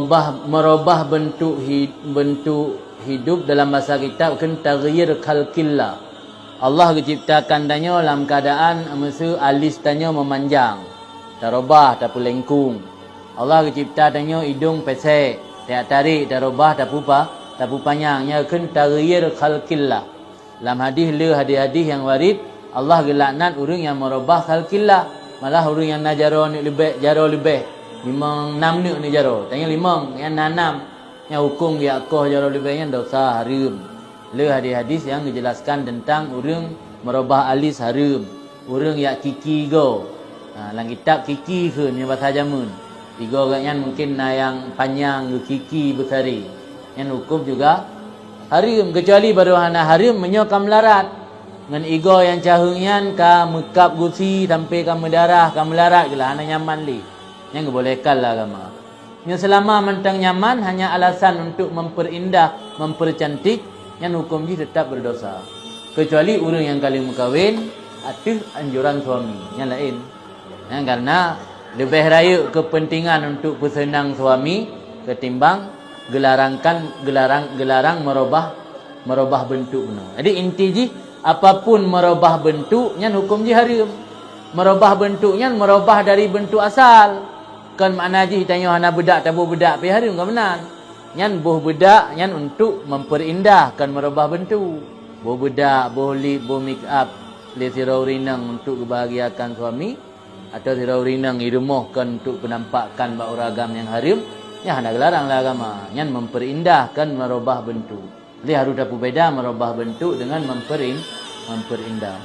merubah merubah bentuk hid, bentuk hidup dalam bahasa kitab kan taghyir khalqillah. Allah ciptakan danyo dalam keadaan masa alis danyo memanjang darubah tak lengkung. Allah cipta danyo hidung pesek tak tarik darubah tak pupa tak panjangnya kan taghyir khalqillah. Dalam hadis le hadis-hadis yang warid Allah gelaknat orang yang merubah khalqillah. Malah orang yang najaro ni lebih jaro lebih limang enam ni ni jaro tanya limang yang enam yang hukum dia koh jaro lebihnya dosa haram. Le hadis-hadis yang menjelaskan tentang orang merubah alis haram. Orang yang kiki go. Ha, dalam kitab kiki ke ni bahasa jamun. Tiga orang yang mungkin na yang panjang ke kiki besari. Yang hukum juga haram. Kecuali baru hana haram menyokam larat. Dengan ego yang cahungnya ka mekap gusi sampai ka mendarah ka melarat ke lah. Hana nyaman li. Yang kebolehkan lah agama. Yang selama mentang nyaman hanya alasan untuk memperindah, mempercantik, yang hukum ji tetap berdosa. Kecuali orang yang kali mengkawin, atas anjuran suami. Yang lain. Ya, karena lebih raya kepentingan untuk bersenang suami ketimbang gelarangkan gelarang gelarang merubah merubah bentuk benar. Jadi inti ji apapun merubah bentuknya hukum ji haram. Merubah bentuknya merubah dari bentuk asal kan makna ji tanya hana bedak tabu bedak pi hari enggak benar nyan boh bedak nyan untuk memperindahkan merubah bentuk boh bedak boh lip boh make up le sirau rinang untuk kebahagiaan suami atau sirau rinang irumuhkan untuk penampakan bau ragam yang harim ya hana gelarang lah agama nyan memperindahkan merubah bentuk li harus dapat beda merubah bentuk dengan memperin memperindah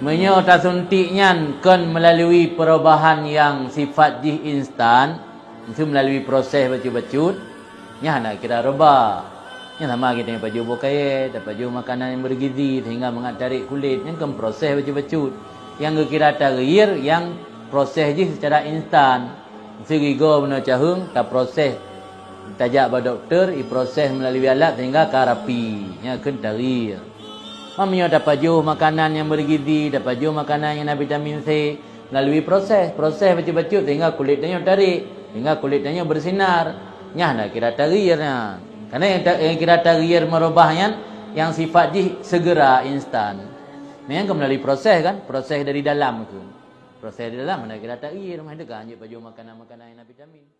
Menyo tasuntiknya kan melalui perubahan yang sifat jih instan. Itu melalui proses bacut-bacut nya nak kira roba nya sama kita yang baju bokai dapat baju makanan yang bergizi sehingga mengatarik kulit. Yang kan proses bacut-bacut yang kira taghyir yang proses jih secara instan. Segi go benda cahung ta proses tajak ba doktor i proses melalui alat sehingga karapi nya kan taghyir Mamanya dapat juh makanan yang bergizi, dapat juh makanan yang ada vitamin C melalui proses, proses baca-baca sehingga kulitnya tarik, sehingga kulitnya bersinar. Nyah nak kira taghyirnya. Karena yang, yang kira taghyir merubahnya yang sifat jih segera instan. Memang melalui proses kan, proses dari dalam tu. Proses dari dalam mana kira taghyir, mana kan je baju makanan-makanan yang ada vitamin.